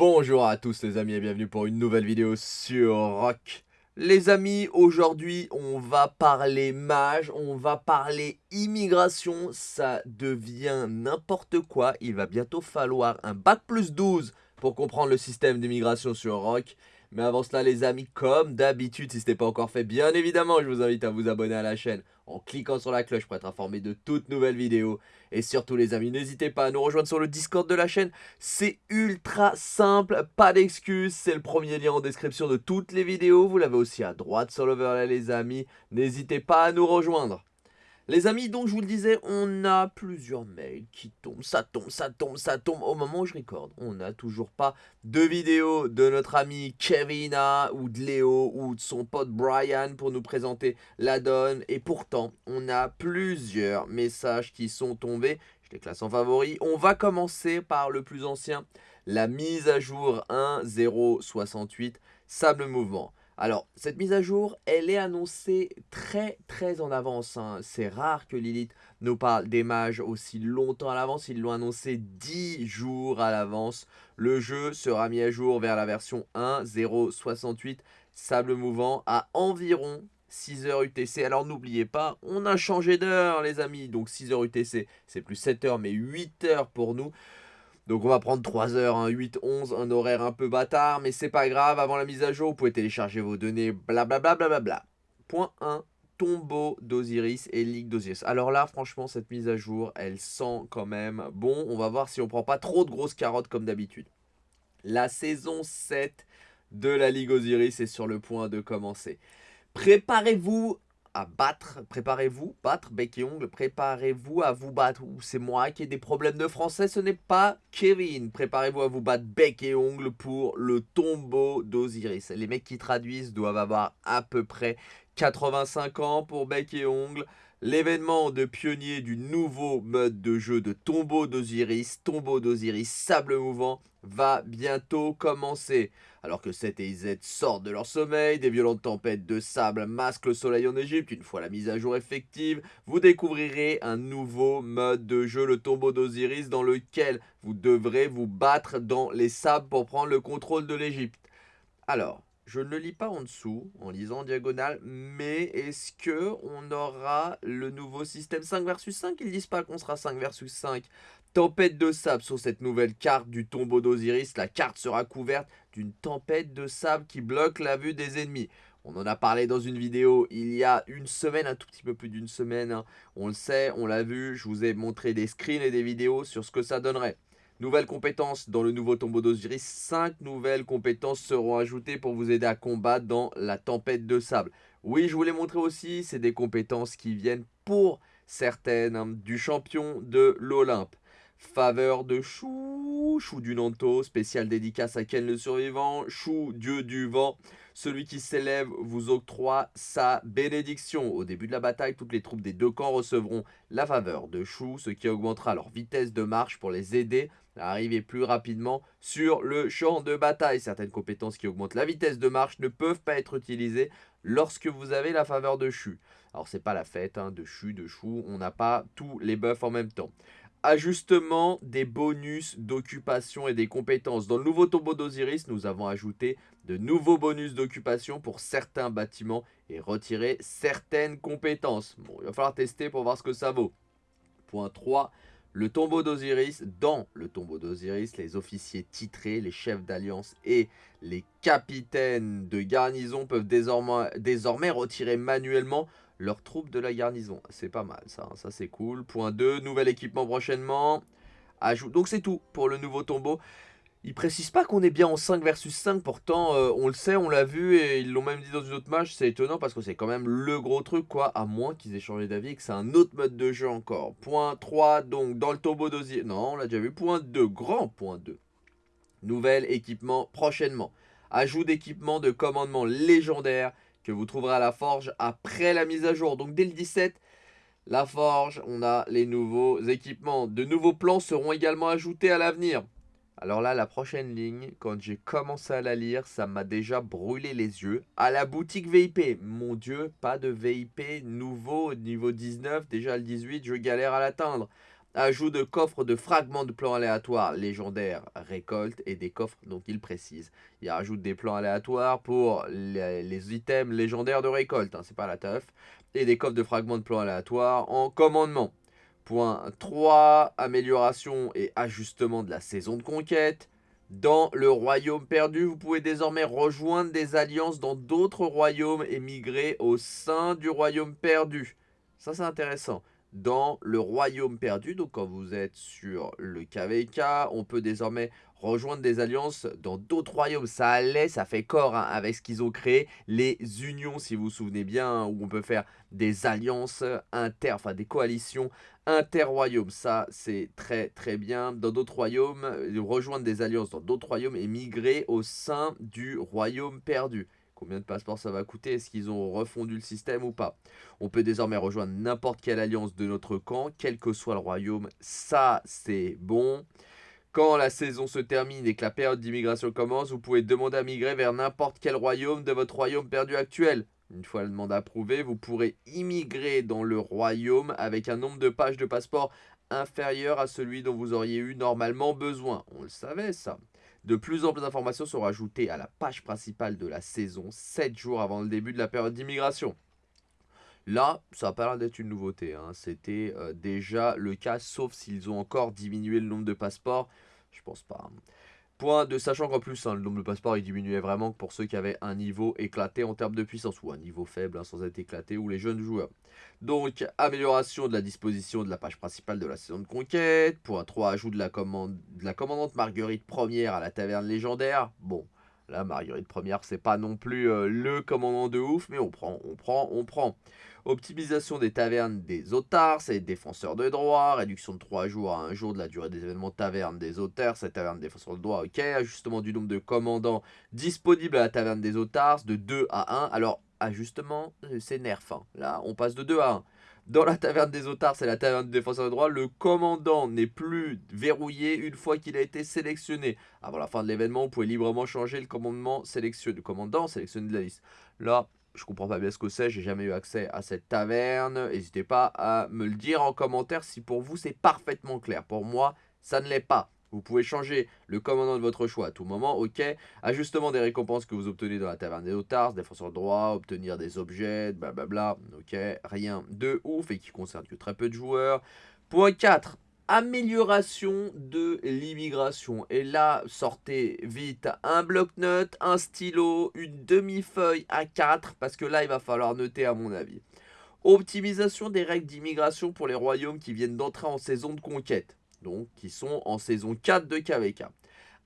Bonjour à tous les amis et bienvenue pour une nouvelle vidéo sur Rock. Les amis, aujourd'hui on va parler mage, on va parler immigration, ça devient n'importe quoi. Il va bientôt falloir un bac plus 12 pour comprendre le système d'immigration sur Rock. Mais avant cela les amis, comme d'habitude, si ce n'est pas encore fait, bien évidemment, je vous invite à vous abonner à la chaîne en cliquant sur la cloche pour être informé de toutes nouvelles vidéos. Et surtout les amis, n'hésitez pas à nous rejoindre sur le Discord de la chaîne. C'est ultra simple, pas d'excuses, c'est le premier lien en description de toutes les vidéos. Vous l'avez aussi à droite sur l'overlay les amis. N'hésitez pas à nous rejoindre. Les amis, donc je vous le disais, on a plusieurs mails qui tombent, ça tombe, ça tombe, ça tombe. Au moment où je recorde, on n'a toujours pas de vidéo de notre ami Kevina ou de Léo ou de son pote Brian pour nous présenter la donne. Et pourtant, on a plusieurs messages qui sont tombés. Je les classe en favoris. On va commencer par le plus ancien, la mise à jour 1.068, Sable Mouvement. Alors, cette mise à jour, elle est annoncée très très en avance. Hein. C'est rare que Lilith nous parle des mages aussi longtemps à l'avance. Ils l'ont annoncé 10 jours à l'avance. Le jeu sera mis à jour vers la version 1.068 Sable Mouvant à environ 6h UTC. Alors n'oubliez pas, on a changé d'heure les amis. Donc 6h UTC, c'est plus 7h mais 8h pour nous. Donc on va prendre 3 heures, hein, 8, 11, un horaire un peu bâtard, mais c'est pas grave, avant la mise à jour, vous pouvez télécharger vos données, blablabla. Bla, bla, Point 1, tombeau d'Osiris et Ligue d'Osiris. Alors là, franchement, cette mise à jour, elle sent quand même bon. On va voir si on prend pas trop de grosses carottes comme d'habitude. La saison 7 de la Ligue Osiris est sur le point de commencer. Préparez-vous à battre, préparez-vous, battre bec et ongle, préparez-vous à vous battre. C'est moi qui ai des problèmes de français, ce n'est pas Kevin. Préparez-vous à vous battre bec et ongle pour le tombeau d'Osiris. Les mecs qui traduisent doivent avoir à peu près 85 ans pour bec et ongle. L'événement de pionnier du nouveau mode de jeu de tombeau d'Osiris, tombeau d'Osiris, sable mouvant, va bientôt commencer. Alors que 7 et Z sortent de leur sommeil, des violentes tempêtes de sable masquent le soleil en Égypte, une fois la mise à jour effective, vous découvrirez un nouveau mode de jeu, le tombeau d'Osiris, dans lequel vous devrez vous battre dans les sables pour prendre le contrôle de l'Égypte. Alors, je ne le lis pas en dessous, en lisant en diagonale, mais est-ce que on aura le nouveau système 5 versus 5 Ils disent pas qu'on sera 5 versus 5. Tempête de sable sur cette nouvelle carte du tombeau d'Osiris. La carte sera couverte d'une tempête de sable qui bloque la vue des ennemis. On en a parlé dans une vidéo il y a une semaine, un tout petit peu plus d'une semaine. Hein. On le sait, on l'a vu, je vous ai montré des screens et des vidéos sur ce que ça donnerait. Nouvelles compétences dans le nouveau tombeau d'Osiris. 5 nouvelles compétences seront ajoutées pour vous aider à combattre dans la tempête de sable. Oui, je vous l'ai montré aussi, c'est des compétences qui viennent pour certaines hein, du champion de l'Olympe. Faveur de Chou, Chou du Nanto, spécial dédicace à Ken le survivant, Chou, dieu du vent. Celui qui s'élève vous octroie sa bénédiction. Au début de la bataille, toutes les troupes des deux camps recevront la faveur de Chou, ce qui augmentera leur vitesse de marche pour les aider à arriver plus rapidement sur le champ de bataille. Certaines compétences qui augmentent la vitesse de marche ne peuvent pas être utilisées lorsque vous avez la faveur de Chou. Alors c'est pas la fête hein, de Chou, de Chou, on n'a pas tous les buffs en même temps. Ajustement des bonus d'occupation et des compétences. Dans le nouveau tombeau d'Osiris, nous avons ajouté de nouveaux bonus d'occupation pour certains bâtiments et retiré certaines compétences. Bon, il va falloir tester pour voir ce que ça vaut. Point 3. Le tombeau d'Osiris. Dans le tombeau d'Osiris, les officiers titrés, les chefs d'alliance et les capitaines de garnison peuvent désormais, retirer manuellement leurs troupes de la garnison. C'est pas mal ça, hein. ça c'est cool. Point 2, nouvel équipement prochainement. Ajoute. Donc c'est tout pour le nouveau tombeau. Ils précisent pas qu'on est bien en 5 versus 5, pourtant euh, on le sait, on l'a vu et ils l'ont même dit dans une autre match, c'est étonnant parce que c'est quand même le gros truc quoi, à moins qu'ils aient changé d'avis et que c'est un autre mode de jeu encore. Point 3, donc dans le tombeau d'osier, non on l'a déjà vu, point 2, grand point 2. Nouvel équipement prochainement. Ajout d'équipement de commandement légendaire que vous trouverez à la forge après la mise à jour. Donc dès le 17, la forge, on a les nouveaux équipements. De nouveaux plans seront également ajoutés à l'avenir. Alors là, la prochaine ligne, quand j'ai commencé à la lire, ça m'a déjà brûlé les yeux. À la boutique VIP, mon dieu, pas de VIP nouveau niveau 19, déjà le 18, je galère à l'atteindre. Ajout de coffres de fragments de plans aléatoires légendaires récolte et des coffres, donc il précise. Il rajoute des plans aléatoires pour les, items légendaires de récolte, hein, c'est pas la teuf. Et des coffres de fragments de plans aléatoires en commandement. Point 3, amélioration et ajustement de la saison de conquête. Dans le royaume perdu, vous pouvez désormais rejoindre des alliances dans d'autres royaumes et migrer au sein du royaume perdu. Ça, c'est intéressant. Dans le royaume perdu, donc quand vous êtes sur le KVK, on peut désormais rejoindre des alliances dans d'autres royaumes. Ça allait, ça fait corps hein, avec ce qu'ils ont créé, les unions, si vous vous souvenez bien, où on peut faire des alliances inter, enfin des coalitions inter-royaumes. Ça, c'est très très bien. Dans d'autres royaumes, euh, rejoindre des alliances dans d'autres royaumes et migrer au sein du royaume perdu. Combien de passeports ça va coûter Est-ce qu'ils ont refondu le système ou pas On peut désormais rejoindre n'importe quelle alliance de notre camp, quel que soit le royaume. Ça, c'est bon. Quand la saison se termine et que la période d'immigration commence, vous pouvez demander à migrer vers n'importe quel royaume de votre royaume perdu actuel. Une fois la demande approuvée, vous pourrez immigrer dans le royaume avec un nombre de pages de passeport inférieur à celui dont vous auriez eu normalement besoin. On le savait ça. De plus en plus d'informations seront ajoutées à la page principale de la saison 7 jours avant le début de la période d'immigration. Là, ça n'a pas l'air d'être une nouveauté. Hein. C'était euh, déjà le cas, sauf s'ils ont encore diminué le nombre de passeports. Je pense pas. Hein. Point de sachant qu'en plus, hein, le nombre de passeports diminuait vraiment pour ceux qui avaient un niveau éclaté en termes de puissance, ou un niveau faible hein, sans être éclaté, ou les jeunes joueurs. Donc, amélioration de la disposition de la page principale de la saison de conquête. Point 3, ajout de la, commande, de la commandante Marguerite Première à la taverne légendaire. Bon, là, Marguerite Première, c'est pas non plus euh, le commandant de ouf, mais on prend, on prend, on prend. Optimisation des tavernes des otards, c'est défenseurs de droit. Réduction de 3 jours à 1 jour de la durée des événements taverne des auteurs, c'est taverne défenseurs de droit, ok. Ajustement du nombre de commandants disponibles à la taverne des otards de 2 à 1. Alors, ajustement, euh, c'est nerf. Hein. Là, on passe de 2 à 1. Dans la taverne des otards, c'est la taverne des défenseurs de droit. Le commandant n'est plus verrouillé une fois qu'il a été sélectionné. Avant la fin de l'événement, vous pouvez librement changer le commandement sélectionné, le commandant sélectionné de la liste. Là, je comprends pas bien ce que c'est, j'ai jamais eu accès à cette taverne. N'hésitez pas à me le dire en commentaire si pour vous c'est parfaitement clair. Pour moi, ça ne l'est pas. Vous pouvez changer le commandant de votre choix à tout moment, ok. Ajustement des récompenses que vous obtenez dans la taverne des Otars, défenseur de droit, obtenir des objets, blablabla, ok. Rien de ouf et qui concerne que très peu de joueurs. Point 4, amélioration de l'immigration. Et là, sortez vite un bloc-notes, un stylo, une demi-feuille à 4, parce que là, il va falloir noter à mon avis. Optimisation des règles d'immigration pour les royaumes qui viennent d'entrer en saison de conquête, donc qui sont en saison 4 de KVK.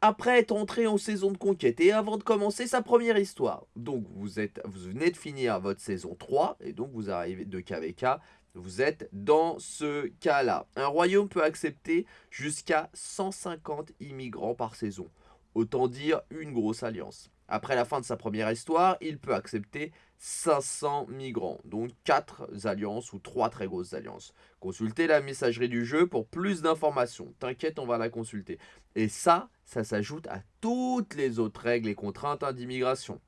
Après être entré en saison de conquête et avant de commencer sa première histoire. Donc vous, êtes, vous venez de finir votre saison 3 et donc vous arrivez de KVK vous êtes dans ce cas-là. Un royaume peut accepter jusqu'à 150 immigrants par saison. Autant dire une grosse alliance. Après la fin de sa première histoire, il peut accepter 500 migrants, donc 4 alliances ou 3 très grosses alliances. Consultez la messagerie du jeu pour plus d'informations. T'inquiète, on va la consulter. Et ça, ça s'ajoute à toutes les autres règles et contraintes d'immigration.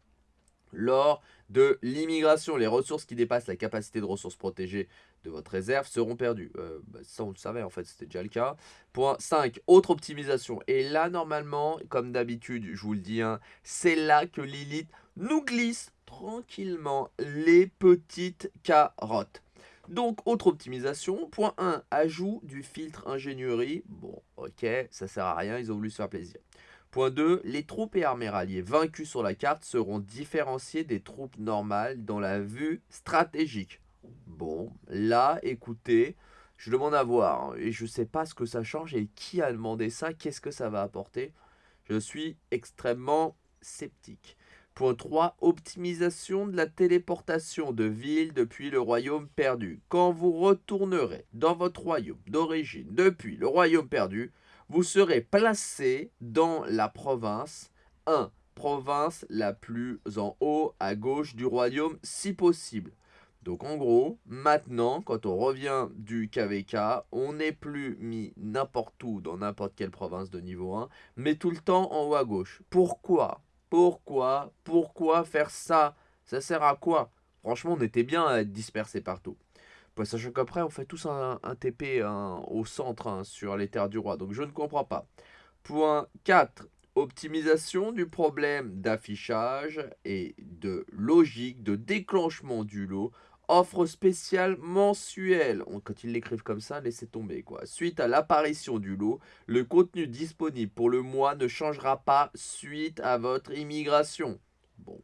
Lors de l'immigration, les ressources qui dépassent la capacité de ressources protégées de votre réserve seront perdues. Euh, bah, ça, on le savait, en fait, c'était déjà le cas. Point 5, autre optimisation. Et là, normalement, comme d'habitude, je vous le dis, hein, c'est là que Lilith nous glisse tranquillement les petites carottes. Donc, autre optimisation. Point 1, ajout du filtre ingénierie. Bon, ok, ça sert à rien, ils ont voulu se faire plaisir. Point 2. Les troupes et armées ralliées vaincues sur la carte seront différenciées des troupes normales dans la vue stratégique. Bon, là, écoutez, je demande à voir. Hein, et je ne sais pas ce que ça change et qui a demandé ça, qu'est-ce que ça va apporter. Je suis extrêmement sceptique. Point 3. Optimisation de la téléportation de ville depuis le royaume perdu. Quand vous retournerez dans votre royaume d'origine depuis le royaume perdu, vous serez placé dans la province 1. Province la plus en haut à gauche du royaume si possible. Donc en gros, maintenant, quand on revient du KVK, on n'est plus mis n'importe où dans n'importe quelle province de niveau 1, mais tout le temps en haut à gauche. Pourquoi? Pourquoi? Pourquoi faire ça? Ça sert à quoi? Franchement, on était bien à être dispersé partout. Sachant qu'après, on fait tous un, TP au centre hein, sur les terres du roi. Donc je ne comprends pas. Point 4. Optimisation du problème d'affichage et de logique de déclenchement du lot. Offre spéciale mensuelle. quand ils l'écrivent comme ça, laissez tomber quoi. Suite à l'apparition du lot, le contenu disponible pour le mois ne changera pas suite à votre immigration. Bon,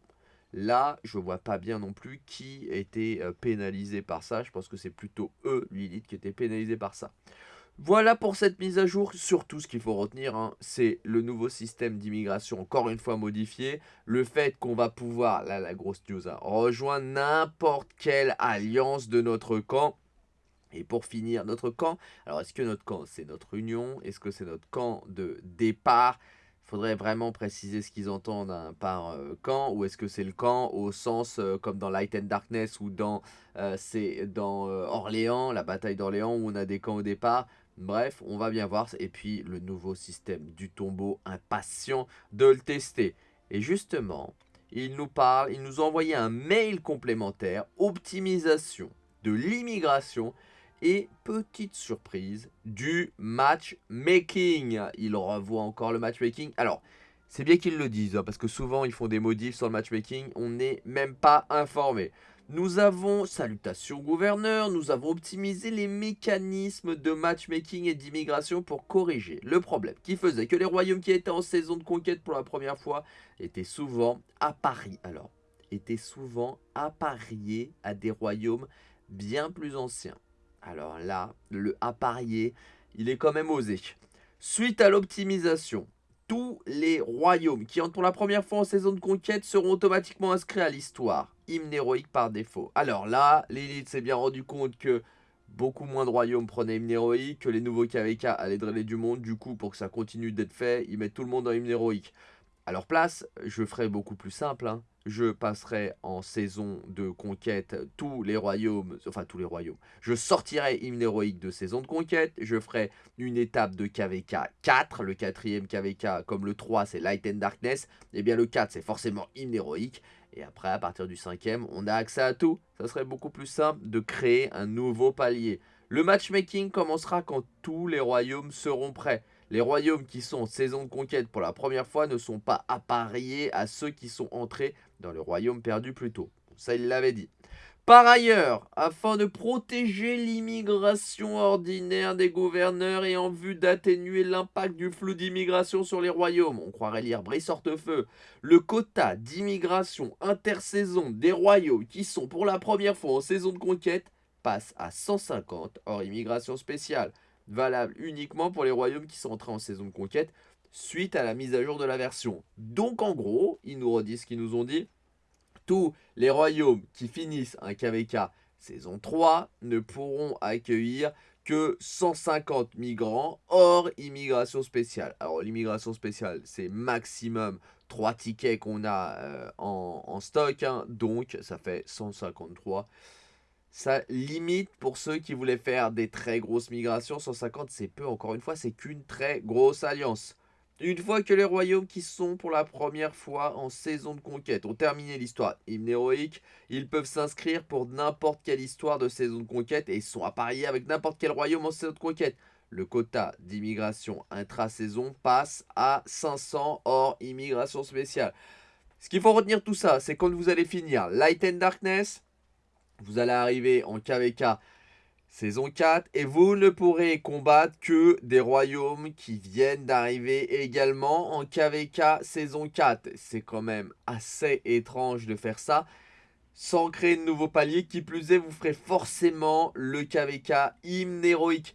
Là, je vois pas bien non plus qui était euh, pénalisé par ça. Je pense que c'est plutôt eux, Lilith, qui étaient pénalisés par ça. Voilà pour cette mise à jour. Surtout, ce qu'il faut retenir, hein, c'est le nouveau système d'immigration, encore une fois modifié. Le fait qu'on va pouvoir, là, la grosse news, hein, rejoindre n'importe quelle alliance de notre camp. Et pour finir, notre camp, alors est-ce que notre camp, c'est notre union? Est-ce que c'est notre camp de départ? Faudrait vraiment préciser ce qu'ils entendent hein, par euh, camp, ou est-ce que c'est le camp au sens euh, comme dans Light and Darkness ou dans, euh, dans Orléans, la bataille d'Orléans où on a des camps au départ? Bref, on va bien voir. Et puis le nouveau système du tombeau, impatient de le tester. Et justement, il nous parle, il nous a envoyé un mail complémentaire, optimisation de l'immigration et petite surprise, du matchmaking. Il revoit encore le matchmaking. Alors, c'est bien qu'ils le disent, hein, parce que souvent ils font des modifs sur le matchmaking, on n'est même pas informé. Nous avons, salutations gouverneur, nous avons optimisé les mécanismes de matchmaking et d'immigration pour corriger le problème qui faisait que les royaumes qui étaient en saison de conquête pour la première fois étaient souvent à Paris. Alors, étaient souvent appariés à des royaumes bien plus anciens. Alors là, le apparier, il est quand même osé. Suite à l'optimisation, tous les royaumes qui entrent pour la première fois en saison de conquête seront automatiquement inscrits à l'histoire. Hymne héroïque par défaut. Alors là, l'élite s'est bien rendu compte que beaucoup moins de royaumes prenaient hymne héroïque, que les nouveaux KVK allaient drainer du monde. Du coup, pour que ça continue d'être fait, ils mettent tout le monde en hymne héroïque. À leur place, je ferai beaucoup plus simple. Hein je passerai en saison de conquête tous les royaumes, enfin tous les royaumes. Je sortirai hymne héroïque de saison de conquête, je ferai une étape de KVK 4, le quatrième KVK comme le 3 c'est Light and Darkness, et eh bien le 4 c'est forcément hymne héroïque, et après à partir du cinquième on a accès à tout. Ça serait beaucoup plus simple de créer un nouveau palier. Le matchmaking commencera quand tous les royaumes seront prêts. Les royaumes qui sont en saison de conquête pour la première fois ne sont pas appariés à ceux qui sont entrés dans le royaume perdu plus tôt. Ça, il l'avait dit. Par ailleurs, afin de protéger l'immigration ordinaire des gouverneurs et en vue d'atténuer l'impact du flou d'immigration sur les royaumes, on croirait lire Brice Hortefeux, le quota d'immigration intersaison des royaumes qui sont pour la première fois en saison de conquête passe à 150 hors immigration spéciale valable uniquement pour les royaumes qui sont entrés en saison de conquête suite à la mise à jour de la version. Donc en gros, ils nous redisent ce qu'ils nous ont dit. Tous les royaumes qui finissent un KVK saison 3 ne pourront accueillir que 150 migrants hors immigration spéciale. Alors l'immigration spéciale, c'est maximum 3 tickets qu'on a euh, en, stock, hein. donc ça fait 153 ça limite pour ceux qui voulaient faire des très grosses migrations. 150, c'est peu, encore une fois, c'est qu'une très grosse alliance. Une fois que les royaumes qui sont pour la première fois en saison de conquête ont terminé l'histoire hymne héroïque, ils peuvent s'inscrire pour n'importe quelle histoire de saison de conquête et sont appariés avec n'importe quel royaume en saison de conquête. Le quota d'immigration intra-saison passe à 500 hors immigration spéciale. Ce qu'il faut retenir tout ça, c'est quand vous allez finir Light and Darkness, vous allez arriver en KVK saison 4 et vous ne pourrez combattre que des royaumes qui viennent d'arriver également en KVK saison 4. C'est quand même assez étrange de faire ça sans créer de nouveau palier. Qui plus est, vous ferez forcément le KVK hymne héroïque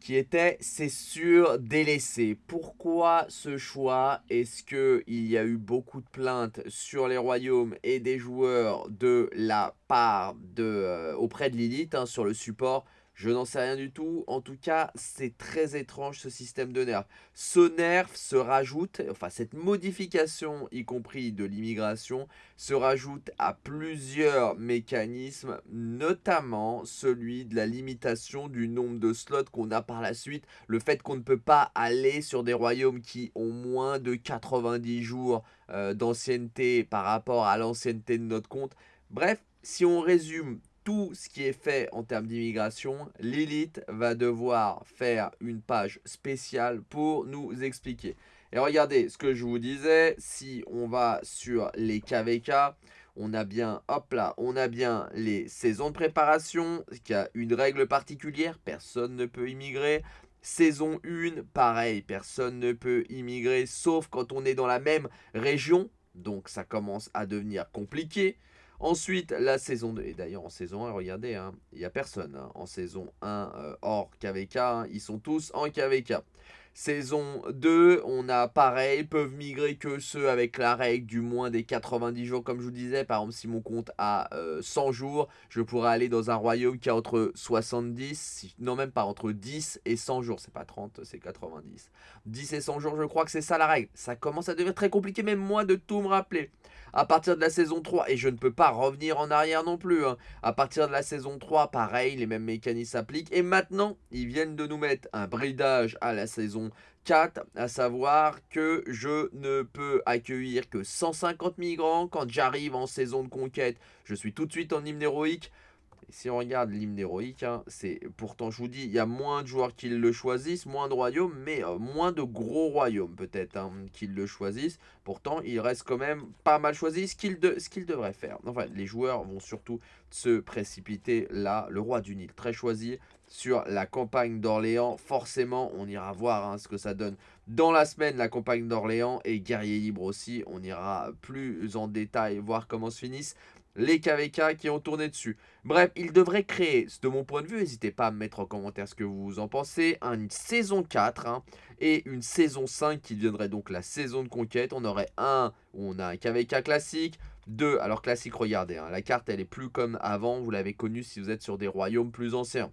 qui était, c'est sûr, délaissé. Pourquoi ce choix? Est-ce qu'il y a eu beaucoup de plaintes sur les royaumes et des joueurs de la part de, euh, auprès de Lilith hein, sur le support je n'en sais rien du tout. En tout cas, c'est très étrange ce système de nerf. Ce nerf se rajoute, enfin cette modification, y compris de l'immigration, se rajoute à plusieurs mécanismes, notamment celui de la limitation du nombre de slots qu'on a par la suite. Le fait qu'on ne peut pas aller sur des royaumes qui ont moins de 90 jours euh, d'ancienneté par rapport à l'ancienneté de notre compte. Bref, si on résume tout ce qui est fait en termes d'immigration, Lilith va devoir faire une page spéciale pour nous expliquer. Et regardez ce que je vous disais, si on va sur les KVK, on a bien, hop là, on a bien les saisons de préparation, qui a une règle particulière, personne ne peut immigrer. Saison 1, pareil, personne ne peut immigrer, sauf quand on est dans la même région, donc ça commence à devenir compliqué. Ensuite, la saison 2. Et d'ailleurs, en saison 1, regardez, hein, il n'y a personne. Hein. En saison 1, euh, hors KVK, hein, ils sont tous en KVK. Saison 2, on a pareil, peuvent migrer que ceux avec la règle du moins des 90 jours, comme je vous disais. Par exemple, si mon compte a 100 euh, jours, je pourrais aller dans un royaume qui a entre 70, non même pas, entre 10 et 100 jours. C'est pas 30, c'est 90. 10 et 100 jours, je crois que c'est ça la règle. Ça commence à devenir très compliqué, même moi, de tout me rappeler. À partir de la saison 3, et je ne peux pas revenir en arrière non plus, hein. à partir de la saison 3, pareil, les mêmes mécanismes s'appliquent. Et maintenant, ils viennent de nous mettre un bridage à la saison 4, à savoir que je ne peux accueillir que 150 migrants. Quand j'arrive en saison de conquête, je suis tout de suite en hymne héroïque si on regarde l'hymne héroïque, hein, c'est pourtant je vous dis, il y a moins de joueurs qui le choisissent, moins de royaumes, mais euh, moins de gros royaumes peut-être hein, qui le choisissent. Pourtant, il reste quand même pas mal choisi ce qu'il de, devrait faire. Enfin, les joueurs vont surtout se précipiter là. Le roi du Nil, très choisi sur la campagne d'Orléans. Forcément, on ira voir hein, ce que ça donne dans la semaine, la campagne d'Orléans et Guerrier Libre aussi. On ira plus en détail voir comment se finissent les KVK qui ont tourné dessus. Bref, il devrait créer, de mon point de vue, n'hésitez pas à me mettre en commentaire ce que vous en pensez, une saison 4 hein, et une saison 5 qui deviendrait donc la saison de conquête. On aurait un où on a un KVK classique, deux, alors classique, regardez, hein, la carte elle est plus comme avant, vous l'avez connu si vous êtes sur des royaumes plus anciens.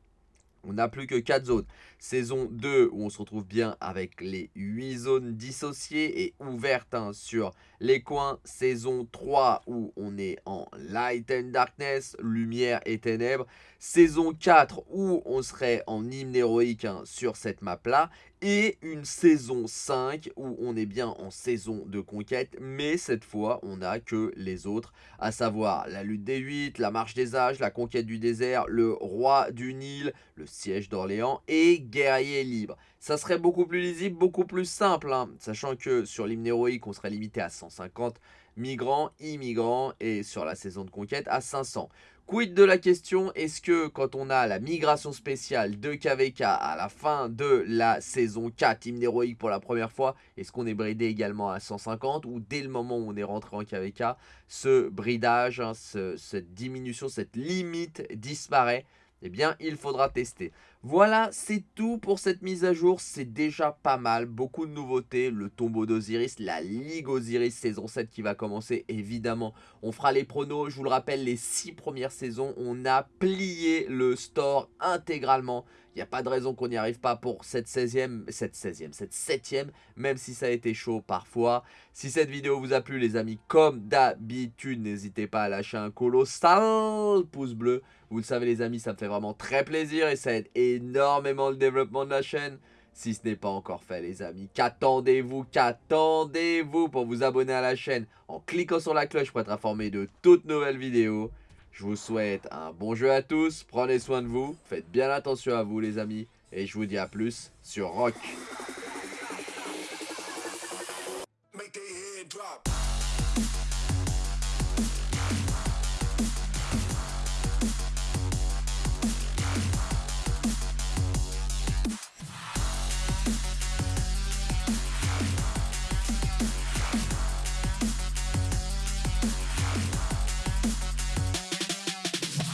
On n'a plus que 4 zones. Saison 2 où on se retrouve bien avec les 8 zones dissociées et ouvertes hein, sur les coins. Saison 3 où on est en Light and Darkness, lumière et ténèbres. Saison 4 où on serait en hymne héroïque hein, sur cette map là et une saison 5 où on est bien en saison de conquête, mais cette fois on n'a que les autres, à savoir la lutte des 8, la marche des âges, la conquête du désert, le roi du Nil, le siège d'Orléans et guerrier libre. Ça serait beaucoup plus lisible, beaucoup plus simple, hein, sachant que sur l'hymne héroïque on serait limité à 150 migrants, immigrants et sur la saison de conquête à 500. Quid de la question, est-ce que quand on a la migration spéciale de KVK à la fin de la saison 4, hymne héroïque pour la première fois, est-ce qu'on est bridé également à 150 ou dès le moment où on est rentré en KVK, ce bridage, hein, cette diminution, cette limite disparaît? Eh bien, il faudra tester. Voilà, c'est tout pour cette mise à jour. C'est déjà pas mal. Beaucoup de nouveautés. Le tombeau d'Osiris, la Ligue Osiris saison 7 qui va commencer. Évidemment, on fera les pronos. Je vous le rappelle, les 6 premières saisons, on a plié le store intégralement. Il n'y a pas de raison qu'on n'y arrive pas pour cette 16e, cette 16e, cette 7e, même si ça a été chaud parfois. Si cette vidéo vous a plu les amis, comme d'habitude, n'hésitez pas à lâcher un colossal pouce bleu. Vous le savez les amis, ça me fait vraiment très plaisir et ça aide énormément le développement de la chaîne. Si ce n'est pas encore fait les amis, qu'attendez-vous, qu'attendez-vous pour vous abonner à la chaîne en cliquant sur la cloche pour être informé de toutes nouvelles vidéos. Je vous souhaite un bon jeu à tous, prenez soin de vous, faites bien attention à vous les amis, et je vous dis à plus sur Rock.